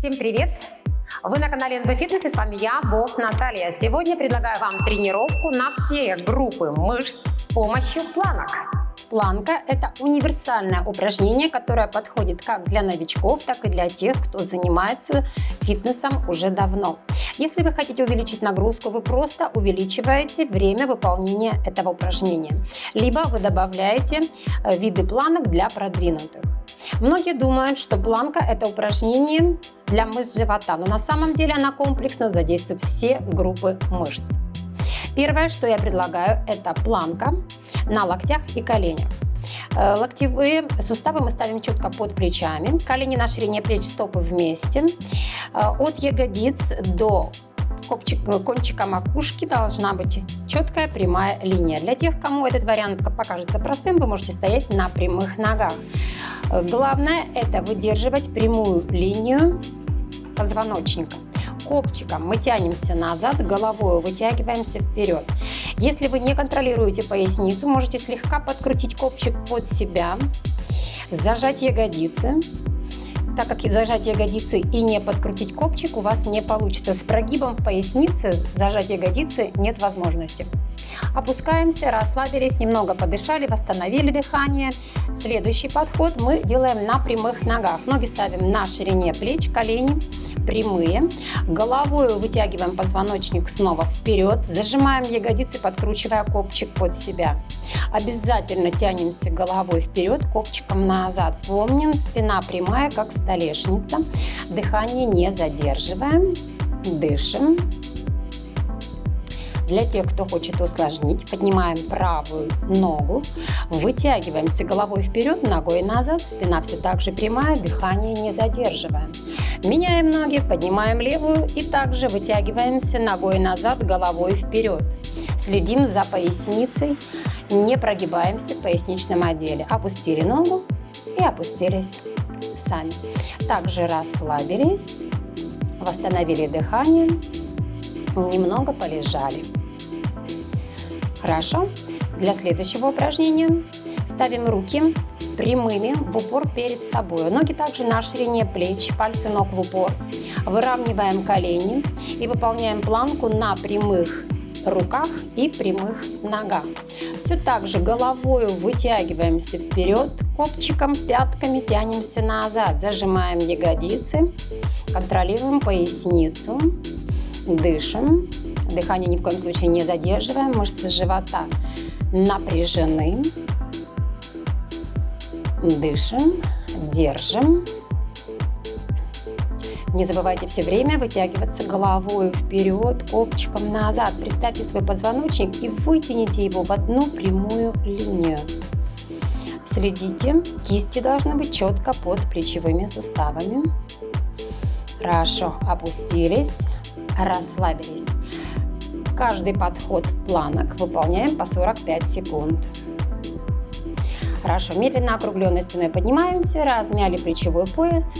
Всем привет! Вы на канале НБ Фитнес и с вами я, Бог Наталья. Сегодня предлагаю вам тренировку на все группы мышц с помощью планок. Планка – это универсальное упражнение, которое подходит как для новичков, так и для тех, кто занимается фитнесом уже давно. Если вы хотите увеличить нагрузку, вы просто увеличиваете время выполнения этого упражнения. Либо вы добавляете э, виды планок для продвинутых. Многие думают, что планка – это упражнение для мышц живота, но на самом деле она комплексно задействует все группы мышц. Первое, что я предлагаю, это планка на локтях и коленях. Э, локтевые суставы мы ставим четко под плечами, колени на ширине плеч, стопы вместе. Э, от ягодиц до кончика макушки должна быть четкая прямая линия. Для тех, кому этот вариант покажется простым, вы можете стоять на прямых ногах. Главное это выдерживать прямую линию позвоночника копчиком мы тянемся назад, головой вытягиваемся вперед. Если вы не контролируете поясницу, можете слегка подкрутить копчик под себя, зажать ягодицы. Так как зажать ягодицы и не подкрутить копчик у вас не получится. С прогибом в пояснице зажать ягодицы нет возможности. Опускаемся, расслабились, немного подышали, восстановили дыхание. Следующий подход мы делаем на прямых ногах. Ноги ставим на ширине плеч, колени прямые. Головой вытягиваем позвоночник снова вперед, зажимаем ягодицы, подкручивая копчик под себя. Обязательно тянемся головой вперед, копчиком назад. Помним, спина прямая, как столешница. Дыхание не задерживаем. Дышим. Для тех, кто хочет усложнить, поднимаем правую ногу, вытягиваемся головой вперед, ногой назад, спина все так же прямая, дыхание не задерживаем. Меняем ноги, поднимаем левую и также вытягиваемся ногой назад, головой вперед. Следим за поясницей, не прогибаемся в поясничном отделе. Опустили ногу и опустились сами. Также расслабились, восстановили дыхание, немного полежали. Хорошо. Для следующего упражнения ставим руки прямыми в упор перед собой. Ноги также на ширине плеч, пальцы ног в упор. Выравниваем колени и выполняем планку на прямых руках и прямых ногах. Все так же головой вытягиваемся вперед, копчиком, пятками тянемся назад, зажимаем ягодицы, контролируем поясницу, дышим. Дыхание ни в коем случае не задерживаем, мышцы живота напряжены. Дышим, держим. Не забывайте все время вытягиваться головой вперед, копчиком назад. Представьте свой позвоночник и вытяните его в одну прямую линию. Следите, кисти должны быть четко под плечевыми суставами. Хорошо, опустились, расслабились. Каждый подход планок выполняем по 45 секунд. Хорошо, медленно округленной спиной поднимаемся, размяли плечевой пояс,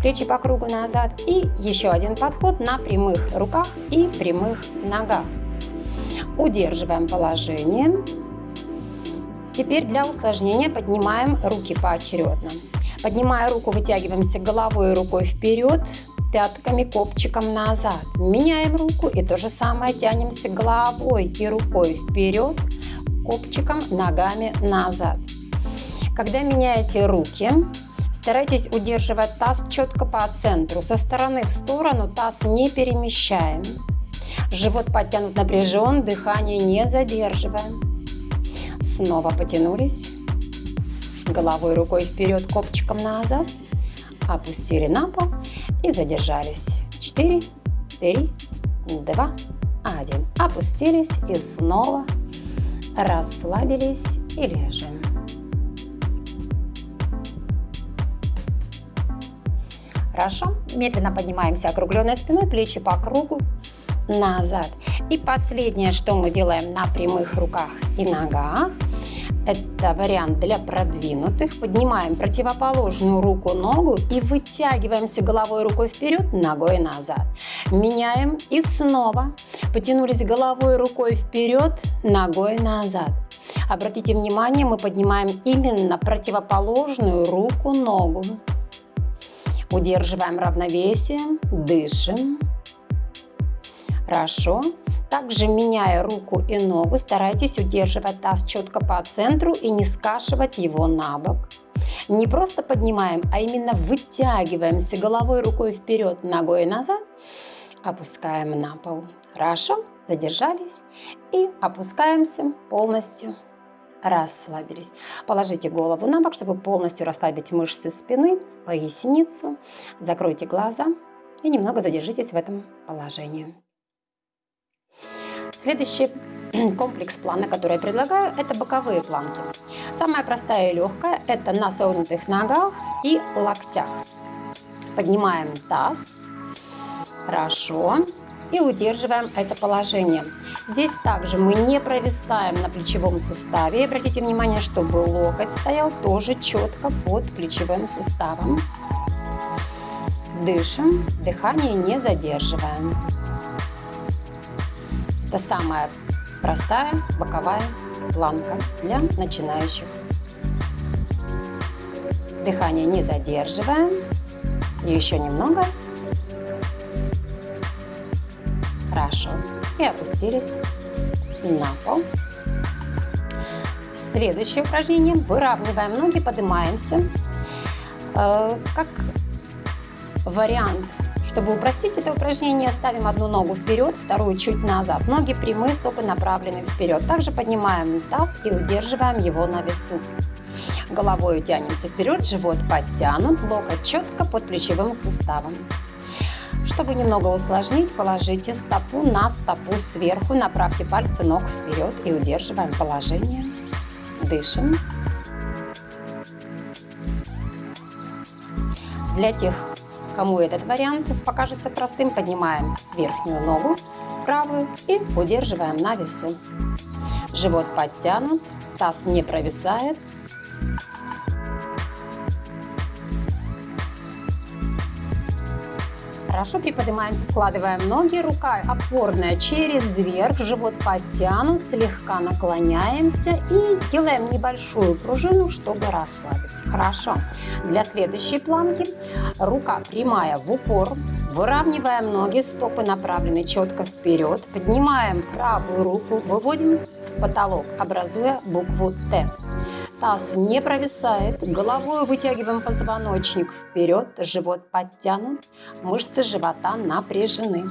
плечи по кругу назад. И еще один подход на прямых руках и прямых ногах. Удерживаем положение. Теперь для усложнения поднимаем руки поочередно. Поднимая руку, вытягиваемся головой и рукой вперед, пятками, копчиком назад. Меняем руку и то же самое тянемся головой и рукой вперед, копчиком, ногами назад. Когда меняете руки, старайтесь удерживать таз четко по центру. Со стороны в сторону таз не перемещаем. Живот подтянут напряжен, дыхание не задерживаем. Снова потянулись. Головой, рукой вперед, копчиком назад опустили на пол и задержались. 4, 3, 2, 1. Опустились и снова расслабились и лежим. Хорошо. Медленно поднимаемся округленной спиной, плечи по кругу, назад. И последнее, что мы делаем на прямых руках и ногах, это вариант для продвинутых. Поднимаем противоположную руку, ногу и вытягиваемся головой рукой вперед, ногой назад. Меняем и снова. Потянулись головой рукой вперед, ногой назад. Обратите внимание, мы поднимаем именно противоположную руку, ногу. Удерживаем равновесие, дышим. Хорошо. Также меняя руку и ногу, старайтесь удерживать таз четко по центру и не скашивать его на бок. Не просто поднимаем, а именно вытягиваемся головой, рукой вперед, ногой назад. Опускаем на пол. Хорошо, задержались и опускаемся полностью расслабились. Положите голову на бок, чтобы полностью расслабить мышцы спины, поясницу. Закройте глаза и немного задержитесь в этом положении. Следующий комплекс плана, который я предлагаю, это боковые планки. Самая простая и легкая – это на согнутых ногах и локтях. Поднимаем таз. Хорошо. И удерживаем это положение. Здесь также мы не провисаем на плечевом суставе. Обратите внимание, чтобы локоть стоял тоже четко под плечевым суставом. Дышим, дыхание не задерживаем. Это самая простая боковая планка для начинающих. Дыхание не задерживаем. И еще немного. Хорошо. И опустились на пол. Следующее упражнение. Выравниваем ноги, поднимаемся. Э, как вариант чтобы упростить это упражнение, ставим одну ногу вперед, вторую чуть назад. Ноги прямые, стопы направлены вперед. Также поднимаем таз и удерживаем его на весу. Головой тянемся вперед, живот подтянут, локоть четко под плечевым суставом. Чтобы немного усложнить, положите стопу на стопу сверху, направьте пальцы ног вперед и удерживаем положение. Дышим. Для тех, Кому этот вариант покажется простым, поднимаем верхнюю ногу, правую и удерживаем на весу. Живот подтянут, таз не провисает. Хорошо приподнимаемся, складываем ноги, рука опорная через вверх, живот подтянут, слегка наклоняемся и делаем небольшую пружину, чтобы расслабиться. Хорошо. Для следующей планки рука прямая в упор, выравниваем ноги, стопы направлены четко вперед, поднимаем правую руку, выводим в потолок, образуя букву Т. Таз не провисает, головой вытягиваем позвоночник вперед, живот подтянут, мышцы живота напряжены.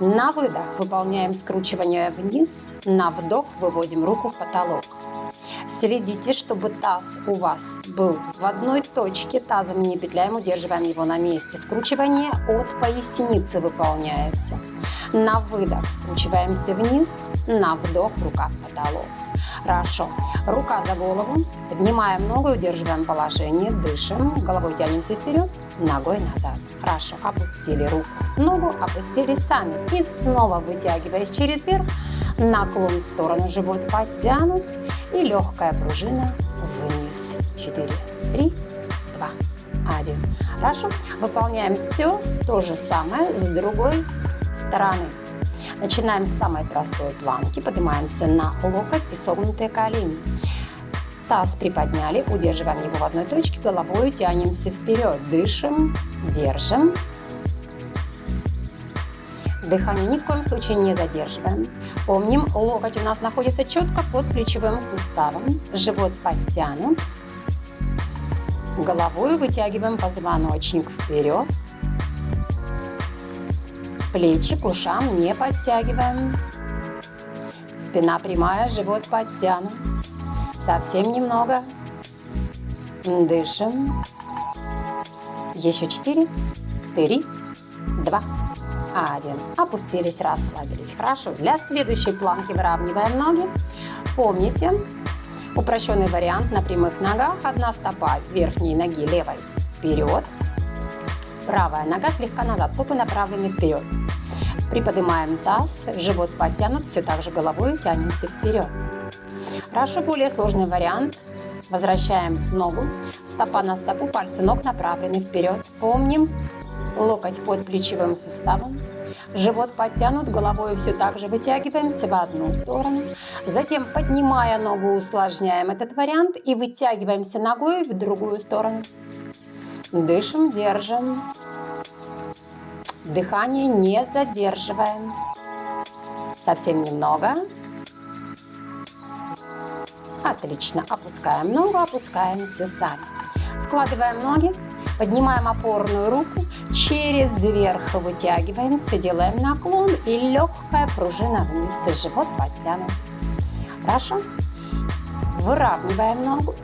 На выдох выполняем скручивание вниз, на вдох выводим руку в потолок. Следите, чтобы таз у вас был в одной точке, тазом не петляем, удерживаем его на месте. Скручивание от поясницы выполняется. На выдох скручиваемся вниз, на вдох рука в потолок. Хорошо. Рука за голову, поднимаем ногу, удерживаем положение, дышим, головой тянемся вперед, ногой назад. Хорошо. Опустили руку, ногу, опустили сами. И снова вытягиваясь через верх, наклон в сторону, живот подтянут и легкая пружина вниз. 4, 3, 2, 1. Хорошо. Выполняем все то же самое с другой стороны. Начинаем с самой простой планки, поднимаемся на локоть и согнутые колени. Таз приподняли, удерживаем его в одной точке, головой тянемся вперед, дышим, держим. Дыхание ни в коем случае не задерживаем. Помним, локоть у нас находится четко под плечевым суставом, живот подтянут. Головой вытягиваем позвоночник вперед, Плечи к ушам не подтягиваем. Спина прямая, живот подтянут. Совсем немного. Дышим. Еще четыре, три, два, один. Опустились, расслабились. Хорошо. Для следующей планки выравниваем ноги. Помните, упрощенный вариант на прямых ногах. Одна стопа верхней ноги левой вперед. Правая нога слегка назад, стопы направлены вперед. Приподнимаем таз, живот подтянут, все так же головой тянемся вперед. Хорошо, более сложный вариант. Возвращаем ногу, стопа на стопу, пальцы ног направлены вперед. Помним, локоть под плечевым суставом, живот подтянут, головой все так же вытягиваемся в одну сторону. Затем, поднимая ногу, усложняем этот вариант и вытягиваемся ногой в другую сторону. Дышим, держим. Дыхание не задерживаем. Совсем немного. Отлично. Опускаем ногу, опускаемся сами. Складываем ноги, поднимаем опорную руку, через верх вытягиваемся, делаем наклон и легкая пружина вниз, живот подтянут. Хорошо? Выравниваем ногу,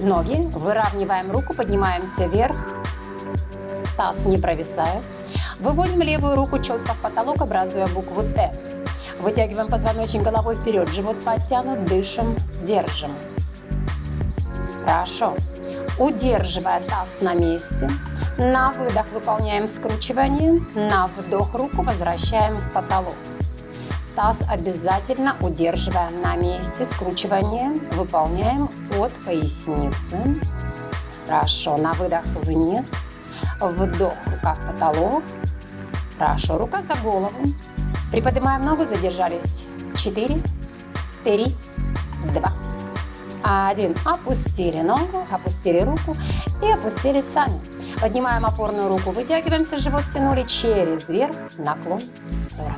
ноги, выравниваем руку, поднимаемся вверх, таз не провисает. Выводим левую руку четко в потолок, образуя букву Т. Вытягиваем позвоночник головой вперед, живот подтянут, дышим, держим. Хорошо. Удерживая таз на месте. На выдох выполняем скручивание. На вдох руку возвращаем в потолок. Таз обязательно удерживаем на месте. Скручивание выполняем от поясницы. Хорошо. На выдох вниз. Вдох, рука в потолок. Хорошо. Рука за голову. Приподнимаем ногу, задержались. Четыре, три, два, один. Опустили ногу, опустили руку и опустили сами. Поднимаем опорную руку, вытягиваемся, живот втянули через верх, наклон в сторону.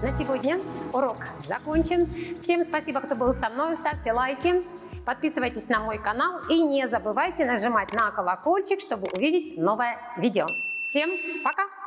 На сегодня урок закончен. Всем спасибо, кто был со мной. Ставьте лайки, подписывайтесь на мой канал и не забывайте нажимать на колокольчик, чтобы увидеть новое видео. Всем пока!